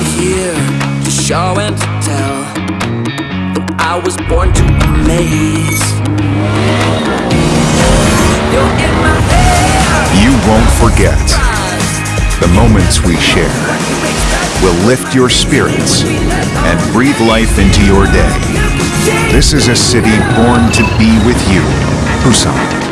to show and to tell. That I was born to amaze. you. You won't forget the moments we share will lift your spirits and breathe life into your day. This is a city born to be with you. Busan.